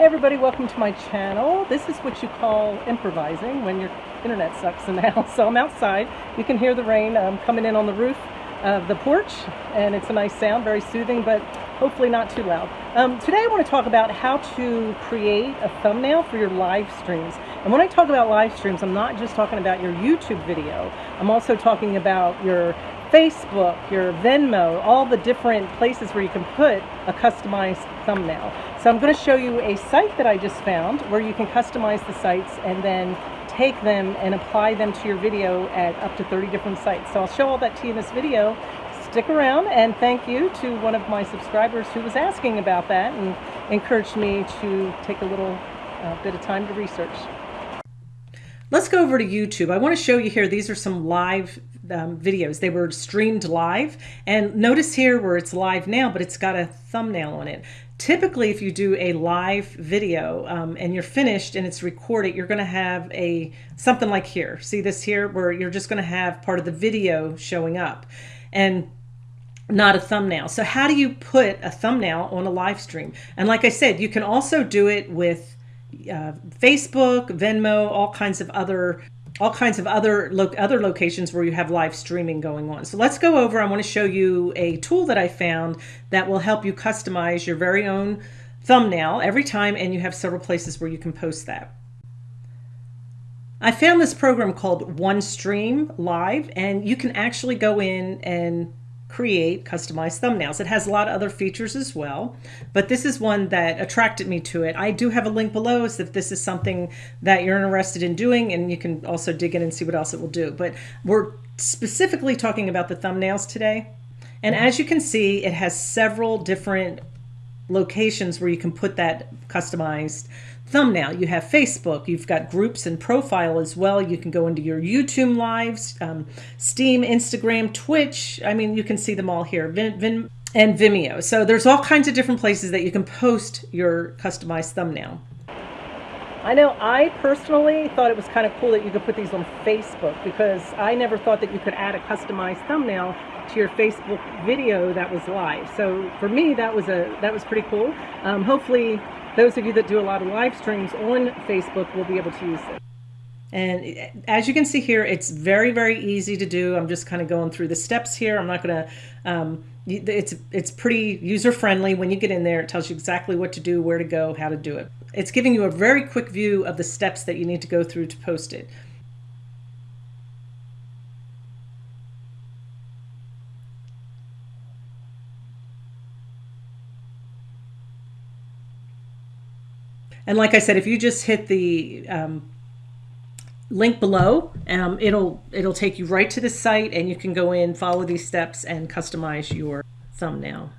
Hey everybody, welcome to my channel. This is what you call improvising when your internet sucks in the house. So I'm outside. You can hear the rain um, coming in on the roof of the porch and it's a nice sound, very soothing, but hopefully not too loud. Um, today I want to talk about how to create a thumbnail for your live streams. And when I talk about live streams, I'm not just talking about your YouTube video. I'm also talking about your Facebook, your Venmo, all the different places where you can put a customized thumbnail. So I'm going to show you a site that I just found where you can customize the sites and then take them and apply them to your video at up to 30 different sites. So I'll show all that to you in this video. Stick around and thank you to one of my subscribers who was asking about that and encouraged me to take a little uh, bit of time to research. Let's go over to YouTube. I want to show you here, these are some live um, videos. They were streamed live. And notice here where it's live now, but it's got a thumbnail on it. Typically, if you do a live video um, and you're finished and it's recorded, you're going to have a something like here. See this here where you're just going to have part of the video showing up and not a thumbnail. So how do you put a thumbnail on a live stream? And like I said, you can also do it with uh, Facebook, Venmo, all kinds of other all kinds of other lo other locations where you have live streaming going on. So let's go over. I want to show you a tool that I found that will help you customize your very own thumbnail every time and you have several places where you can post that. I found this program called OneStream Live and you can actually go in and create customized thumbnails. It has a lot of other features as well, but this is one that attracted me to it. I do have a link below so if this is something that you're interested in doing and you can also dig in and see what else it will do. But we're specifically talking about the thumbnails today. And as you can see, it has several different locations where you can put that customized thumbnail. You have Facebook, you've got groups and profile as well. You can go into your YouTube lives, um, Steam, Instagram, Twitch. I mean, you can see them all here. Vin, Vin, and Vimeo. So there's all kinds of different places that you can post your customized thumbnail. I know I personally thought it was kind of cool that you could put these on Facebook because I never thought that you could add a customized thumbnail to your Facebook video that was live. So for me, that was a that was pretty cool. Um, hopefully those of you that do a lot of live streams on Facebook will be able to use it. And as you can see here, it's very, very easy to do. I'm just kind of going through the steps here. I'm not going to, um, it's, it's pretty user friendly. When you get in there, it tells you exactly what to do, where to go, how to do it. It's giving you a very quick view of the steps that you need to go through to post it. And like I said, if you just hit the um, link below, um, it'll it'll take you right to the site and you can go in, follow these steps and customize your thumbnail.